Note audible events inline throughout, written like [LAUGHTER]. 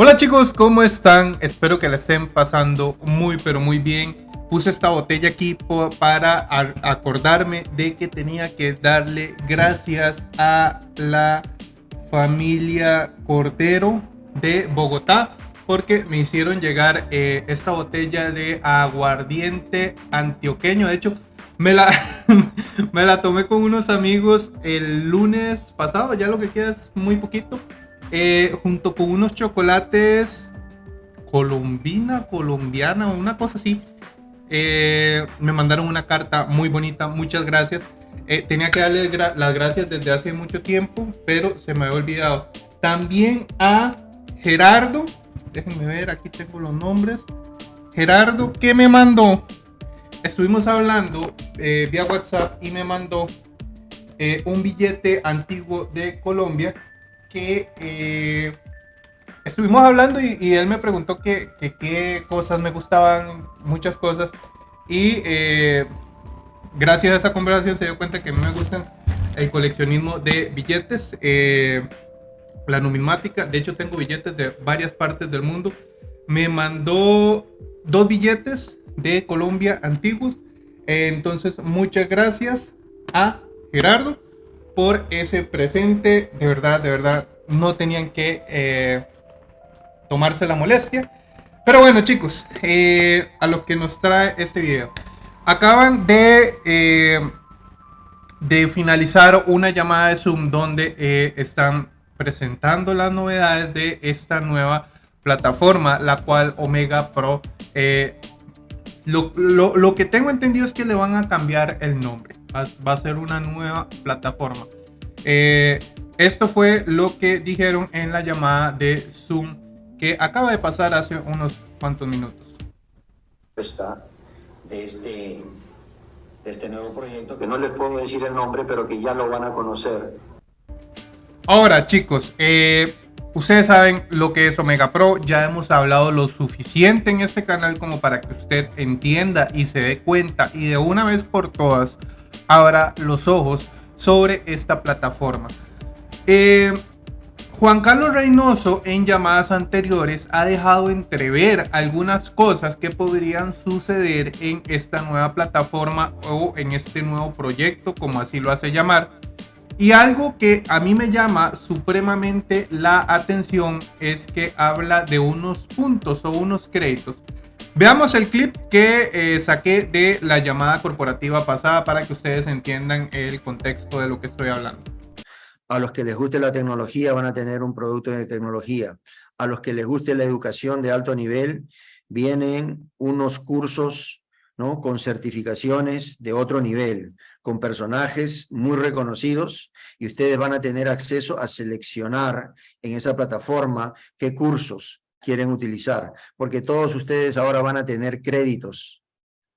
Hola chicos, ¿cómo están? Espero que la estén pasando muy pero muy bien. Puse esta botella aquí para acordarme de que tenía que darle gracias a la familia Cordero de Bogotá porque me hicieron llegar eh, esta botella de aguardiente antioqueño. De hecho, me la, [LAUGHS] me la tomé con unos amigos el lunes pasado, ya lo que queda es muy poquito. Eh, junto con unos chocolates colombina, colombiana, una cosa así. Eh, me mandaron una carta muy bonita, muchas gracias. Eh, tenía que darle las gracias desde hace mucho tiempo, pero se me había olvidado. También a Gerardo, déjenme ver, aquí tengo los nombres. Gerardo, que me mandó, estuvimos hablando vía WhatsApp y me mandó un billete antiguo de Colombia que eh, estuvimos hablando y, él me preguntó qué que, cosas me gustaban, muchas cosas. Y eh, gracias a esa conversación se dio cuenta que a mí me gustan el coleccionismo de billetes, eh, la numismática. De hecho, tengo billetes de varias partes del mundo. Me mandó dos billetes de Colombia antiguos. entonces, muchas gracias a Gerardo por ese presente. De verdad, de verdad, no tenían que eh, tomarse la molestia. Pero bueno, chicos, eh, a lo que nos trae este video. Acaban de, eh, de finalizar una llamada de Zoom donde están presentando las novedades de esta nueva plataforma, la cual Omega Pro, lo, lo, que tengo entendido es que le van a cambiar el nombre va, a ser una nueva plataforma. Eh, esto fue lo que dijeron en la llamada de Zoom que acaba de pasar hace unos cuantos minutos. Está de este, de este nuevo proyecto, que no les puedo decir el nombre, pero que ya lo van a conocer. Ahora chicos, eh, ustedes saben lo que es Omega Pro, ya hemos hablado lo suficiente en este canal como para que usted entienda y se dé cuenta y de una vez por todas abra los ojos sobre esta plataforma. Eh, Juan Carlos Reynoso en llamadas anteriores ha dejado entrever algunas cosas que podrían suceder en esta nueva plataforma o en este nuevo proyecto, como así lo hace llamar. Y algo que a mí me llama supremamente la atención es que habla de unos puntos o unos créditos Veamos el clip que eh, saqué de la llamada corporativa pasada para que ustedes entiendan el contexto de lo que estoy hablando. A los que les guste la tecnología van a tener un producto de tecnología. A los que les guste la educación de alto nivel vienen unos cursos ¿no? con certificaciones de otro nivel, con personajes muy reconocidos y ustedes van a tener acceso a seleccionar en esa plataforma qué cursos, quieren utilizar, porque todos ustedes ahora van a tener créditos,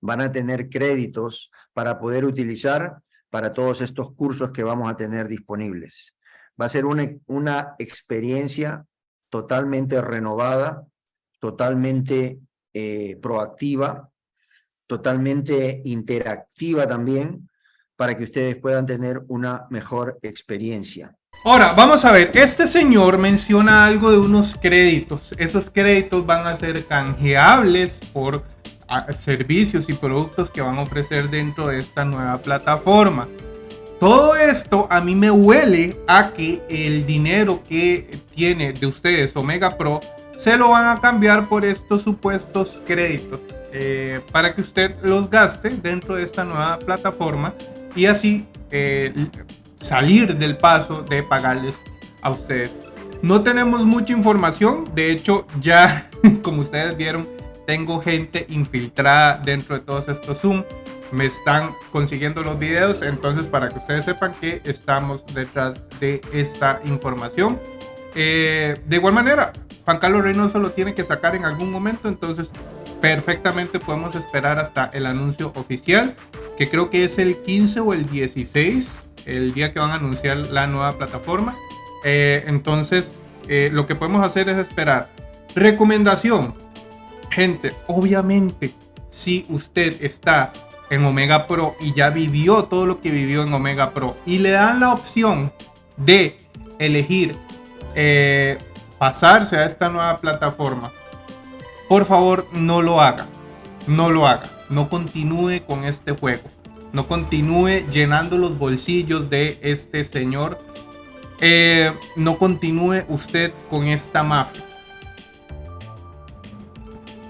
van a tener créditos para poder utilizar para todos estos cursos que vamos a tener disponibles. Va a ser una, una experiencia totalmente renovada, totalmente eh, proactiva, totalmente interactiva también, para que ustedes puedan tener una mejor experiencia. Ahora, vamos a ver, este señor menciona algo de unos créditos. Esos créditos van a ser canjeables por servicios y productos que van a ofrecer dentro de esta nueva plataforma. Todo esto a mí me huele a que el dinero que tiene de ustedes Omega Pro se lo van a cambiar por estos supuestos créditos eh, para que usted los gaste dentro de esta nueva plataforma y así eh, salir del paso de pagarles a ustedes. No tenemos mucha información, de hecho ya [LAUGHS] como ustedes vieron tengo gente infiltrada dentro de todos estos Zoom. Me están consiguiendo los videos, entonces para que ustedes sepan que estamos detrás de esta información. Eh, de igual manera, Juan Carlos Reynoso lo tiene que sacar en algún momento, entonces perfectamente podemos esperar hasta el anuncio oficial, que creo que es el 15 o el 16 el día que van a anunciar la nueva plataforma. Eh, entonces, eh, lo que podemos hacer es esperar. Recomendación, gente, obviamente, si usted está en Omega Pro y ya vivió todo lo que vivió en Omega Pro y le dan la opción de elegir eh, pasarse a esta nueva plataforma, por favor no lo haga. No lo haga. No continúe con este juego. No continúe llenando los bolsillos de este señor. Eh, no continúe usted con esta mafia.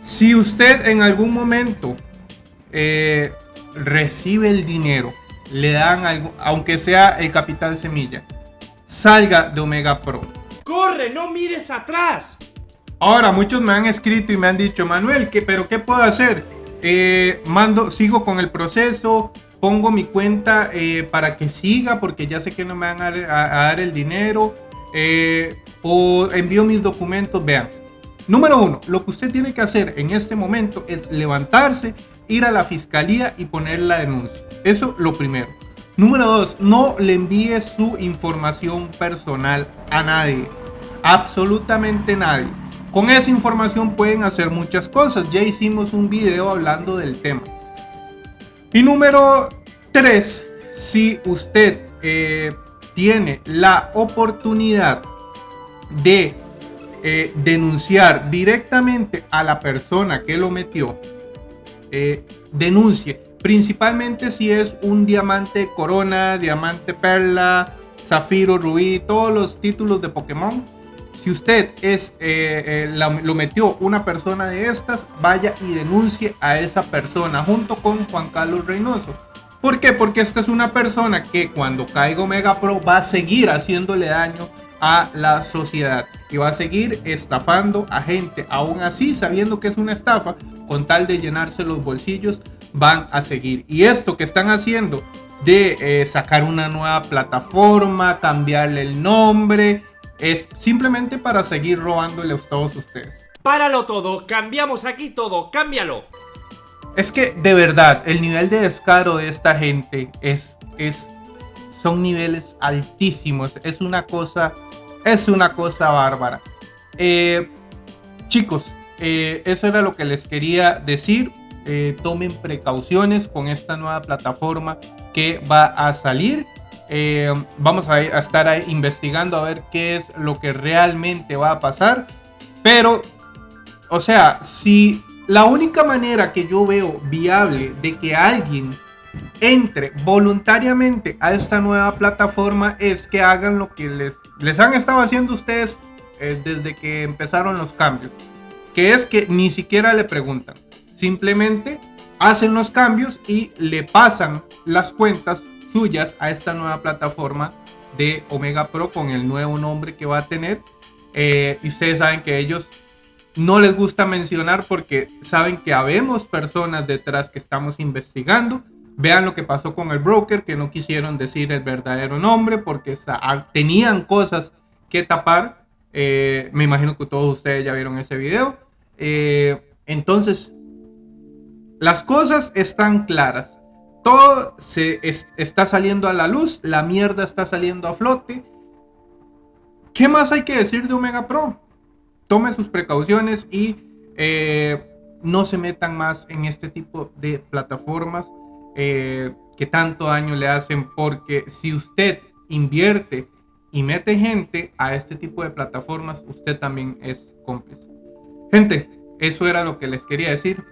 Si usted en algún momento eh, recibe el dinero, le dan algo, aunque sea el capital semilla, salga de Omega Pro. ¡Corre! ¡No mires atrás! Ahora, muchos me han escrito y me han dicho, Manuel, ¿qué, ¿pero qué puedo hacer? Eh, mando, sigo con el proceso, pongo mi cuenta eh, para que siga, porque ya sé que no me van a, dar el dinero, o envío mis documentos, vean Número uno, lo que usted tiene que hacer en este momento es levantarse, ir a la fiscalía y poner la denuncia. Eso lo primero. Número dos, no le envíe su información personal a nadie. Absolutamente nadie. Con esa información pueden hacer muchas cosas. Ya hicimos un video hablando del tema. Y número tres, si usted eh, tiene la oportunidad de eh, denunciar directamente a la persona que lo metió, eh, denuncie. Principalmente si es un diamante corona, diamante perla, zafiro, rubí, todos los títulos de Pokémon. Si usted es, eh, lo metió una persona de estas, vaya y denuncie a esa persona junto con Juan Carlos Reynoso. ¿Por qué? Porque esta es una persona que cuando caiga Omega Pro va a seguir haciéndole daño a la sociedad y va a seguir estafando a gente. Aún así, sabiendo que es una estafa, con tal de llenarse los bolsillos, van a seguir. Y esto que están haciendo de eh, sacar una nueva plataforma, cambiarle el nombre, es simplemente para seguir robándole a todos ustedes. Páralo todo, cambiamos aquí todo, cámbialo. Es que de verdad, el nivel de descaro de esta gente es, es, son niveles altísimos. Es una cosa es una cosa bárbara. Eh, chicos, eh, eso era lo que les quería decir. Eh, tomen precauciones con esta nueva plataforma que va a salir. Vamos a, estar investigando a ver qué es lo que realmente va a pasar. Pero, o sea, si la única manera que yo veo viable de que alguien entre voluntariamente a esta nueva plataforma es que hagan lo que les, les han estado haciendo ustedes eh, desde que empezaron los cambios. Que es que ni siquiera le preguntan. Simplemente hacen los cambios y le pasan las cuentas suyas a esta nueva plataforma de Omega Pro con el nuevo nombre que va a tener. Eh, y ustedes saben que ellos no les gusta mencionar porque saben que habemos personas detrás que estamos investigando Vean lo que pasó con el broker, que no quisieron decir el verdadero nombre porque ah, tenían cosas que tapar. Eh, me imagino que todos ustedes ya vieron ese video. Eh, entonces, las cosas están claras. Todo se está saliendo a la luz, la mierda está saliendo a flote. ¿Qué más hay que decir de Omega Pro? Tome sus precauciones y eh, no se metan más en este tipo de plataformas eh, que tanto daño le hacen, porque si usted invierte y mete gente a este tipo de plataformas, usted también es cómplice. Gente, eso era lo que les quería decir.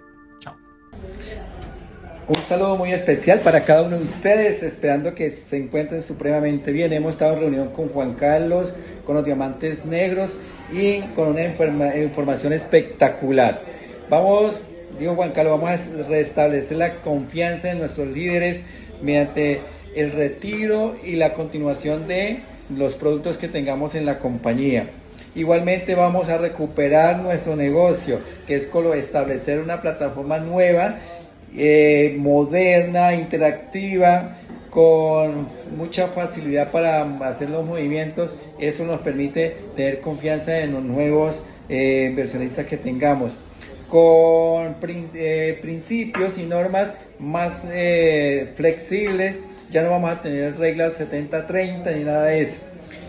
Un saludo muy especial para cada uno de ustedes, esperando que se encuentren supremamente bien. Hemos estado en reunión con Juan Carlos, con los diamantes negros y con una información espectacular. Vamos dijo Juan Carlos, vamos a restablecer la confianza en nuestros líderes mediante el retiro y la continuación de los productos que tengamos en la compañía. Igualmente vamos a recuperar nuestro negocio, que es establecer una plataforma nueva, eh, moderna, interactiva, con mucha facilidad para hacer los movimientos. Eso nos permite tener confianza en los nuevos eh, inversionistas que tengamos con eh, principios y normas más eh, flexibles. Ya no vamos a tener reglas 70-30 ni nada de eso.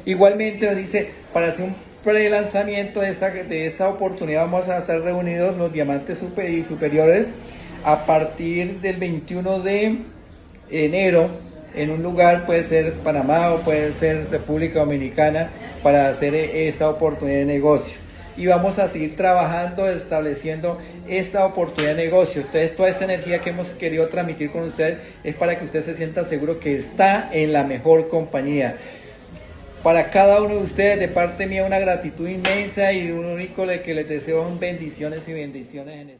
Igualmente nos dice, para hacer un pre-lanzamiento de esta, de esta oportunidad vamos a estar reunidos los diamantes superiores a partir del 21 de enero en un lugar, puede ser Panamá o puede ser República Dominicana, para hacer esta oportunidad de negocio. Y vamos a seguir trabajando, estableciendo esta oportunidad de negocio. Entonces, toda esta energía que hemos querido transmitir con ustedes es para que usted se sienta seguro que está en la mejor compañía. Para cada uno de ustedes, de parte mía, una gratitud inmensa y un único de que les deseo bendiciones y bendiciones en este